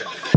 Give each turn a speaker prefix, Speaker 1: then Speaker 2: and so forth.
Speaker 1: Show.